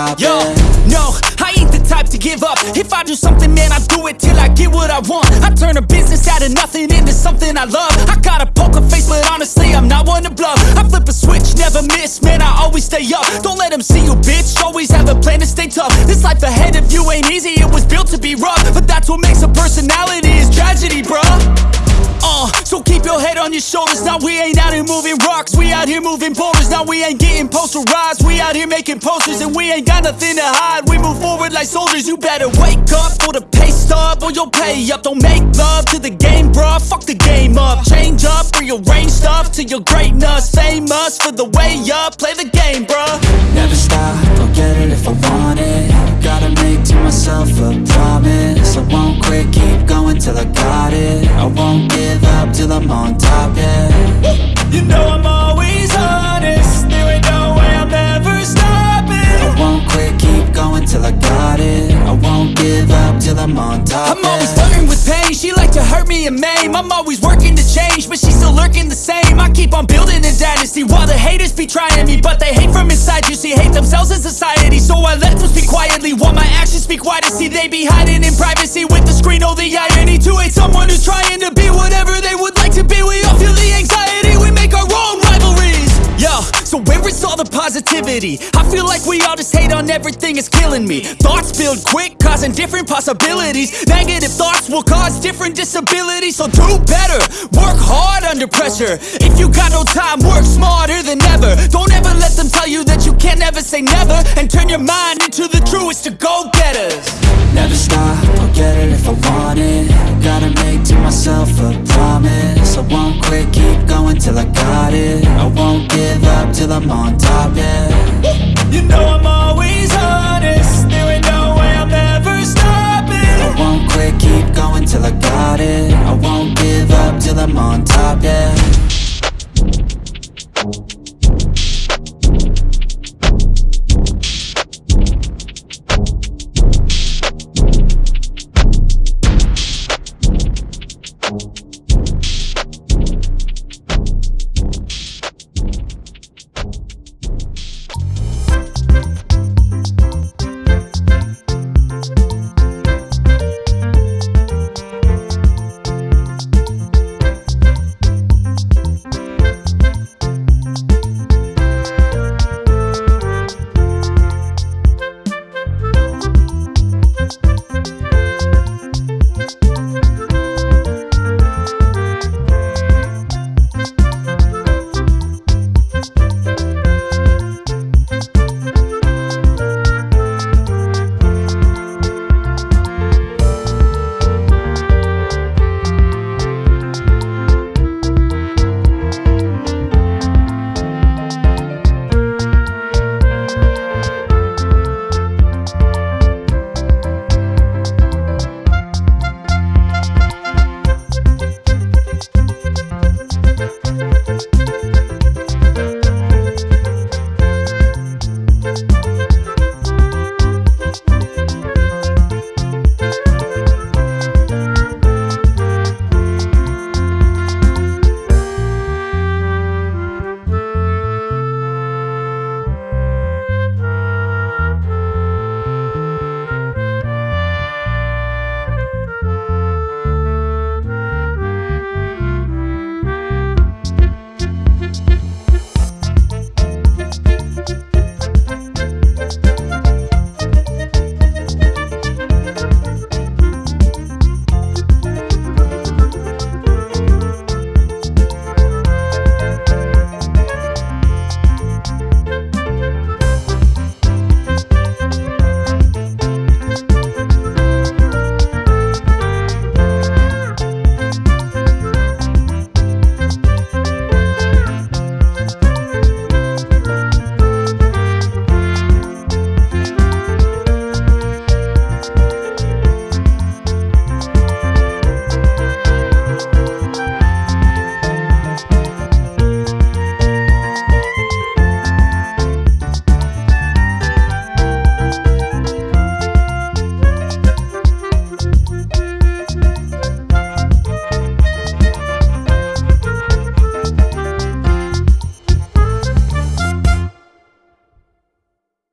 I'm on top, Yo, yeah no, I ain't the type to give up. If I do something, man, I do it till I get what I want. I turn a business out of nothing into something I love. I got a poker face, but honestly, I'm not one to bluff. I flip a switch, never miss, man, I always stay up. Don't let them see you, bitch, always have a plan to stay tough. This life ahead of you ain't easy, it was built to be rough. But that's what makes a personality, is tragedy, bruh. Uh, so keep your head on your shoulders. Now we ain't out here moving We out here moving boulders. Now we ain't getting posterized. We out here making posters and we ain't got nothing to hide. We move forward like soldiers. You better wake up for the pay stub or you'll pay up. Don't make love to the game, bruh. Fuck the game up. Change up, rearrange stuff to your greatness. Famous for the way up. Play the game, bruh. Never stop, I'll get it if I want it Gotta make to myself a promise I won't quit, keep going till I got it I won't give up till I'm on top, yeah You know I'm always till I got it. I won't give up till I'm on top I'm always flirting with pain, she like to hurt me and maim. I'm always working to change, but she's still lurking the same. I keep on building a dynasty while the haters be trying me But they hate from inside, you see, hate themselves in society So I let them speak quietly while my actions speak wider. See, they be hiding in privacy with the screen, oh the irony To hate someone who's trying to be whatever they would like to be. We all feel the anxiety positivity. I feel like we all just hate on everything, it's killing me. Thoughts build quick, causing different possibilities. Negative thoughts will cause different disabilities. So do better, work hard under pressure. If you got no time, work smarter than ever. Don't ever let them tell you that you can't ever say never. And turn your mind into the truest of go getters. Never stop, I'll get it if I want it Gotta make to myself a till I got it. I won't give up till I'm on top, yeah. You know